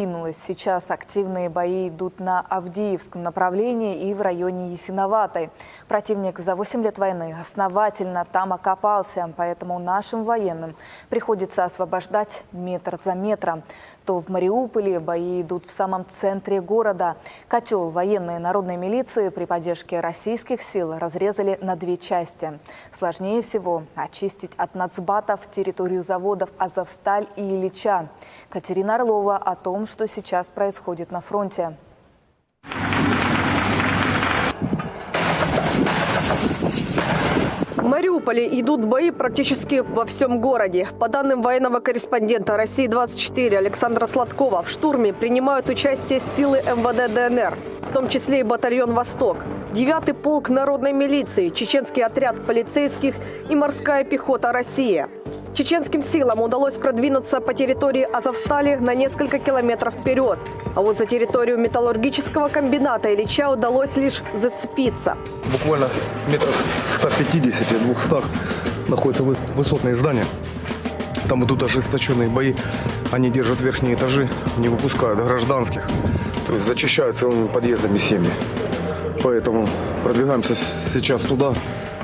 Сейчас активные бои идут на Авдеевском направлении и в районе Ясиноватой. Противник за 8 лет войны основательно там окопался, поэтому нашим военным приходится освобождать метр за метром. То в Мариуполе бои идут в самом центре города. Котел военной народной милиции при поддержке российских сил разрезали на две части. Сложнее всего очистить от нацбатов территорию заводов «Азовсталь» и «Ильича». Катерина Орлова о том, что сейчас происходит на фронте. В Мариуполе идут бои практически во всем городе. По данным военного корреспондента России-24 Александра Сладкова, в штурме принимают участие силы МВД ДНР, в том числе и батальон «Восток», 9-й полк народной милиции, чеченский отряд полицейских и морская пехота «Россия». Чеченским силам удалось продвинуться по территории Азовстали на несколько километров вперед. А вот за территорию металлургического комбината Ильича удалось лишь зацепиться. Буквально метрах 150-200 находятся вы- высотные здания. Там идут ожесточенные бои. Они держат верхние этажи, не выпускают гражданских. То есть зачищают целыми подъездами семьи. Поэтому продвигаемся сейчас туда,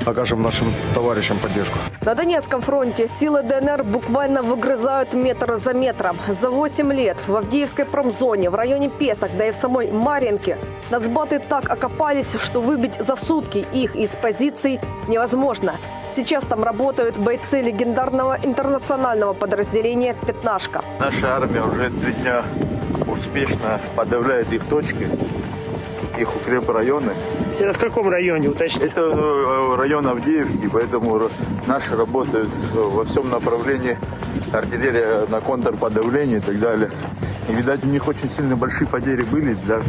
окажем нашим товарищам поддержку. На Донецком фронте силы ДНР буквально выгрызают метр за метром. За 8 лет в Авдеевской промзоне, в районе Песок, да и в самой Марьинке нацбаты так окопались, что выбить за сутки их из позиций невозможно. Сейчас там работают бойцы легендарного интернационального подразделения «Пятнашка». Наша армия уже три дня успешно подавляет их точки, их укрепрайоны. Это в каком районе, уточните? Это э, район Авдеевки, поэтому наши работают э, во всем направлении артиллерия на контрподавление и так далее. И, видать, у них очень сильно большие потери были. Для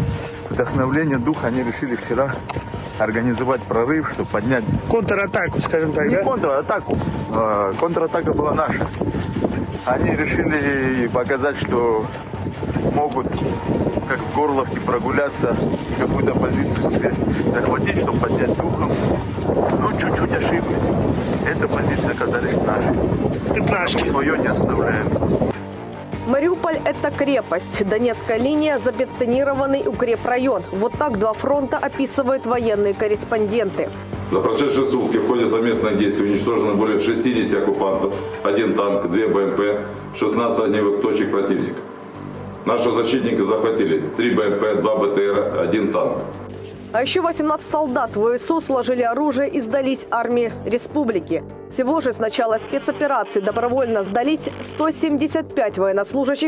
вдохновления духа они решили вчера организовать прорыв, чтобы поднять Контратаку, скажем так, не да? контратаку. а, Контратака была наша. Они решили показать, что могут как в Горловке прогуляться и какую-то позицию себе захватить, чтобы поднять духом. Ну, чуть-чуть ошиблись. Эта позиция оказались наши. Пятнашки. Свое не оставляем. Мариуполь – это крепость. Донецкая линия – забетонированный укрепрайон. Вот так два фронта описывают военные корреспонденты. За прошедшие сутки в ходе совместных действий уничтожено более 60 оккупантов, один танк, две БМП, 16 огневых точек противника. Наши защитники захватили 3 БМП, 2 БТР, один танк. А еще 18 солдат ВСУ сложили оружие и сдались армии республики. Всего же с начала спецоперации добровольно сдались 175 военнослужащих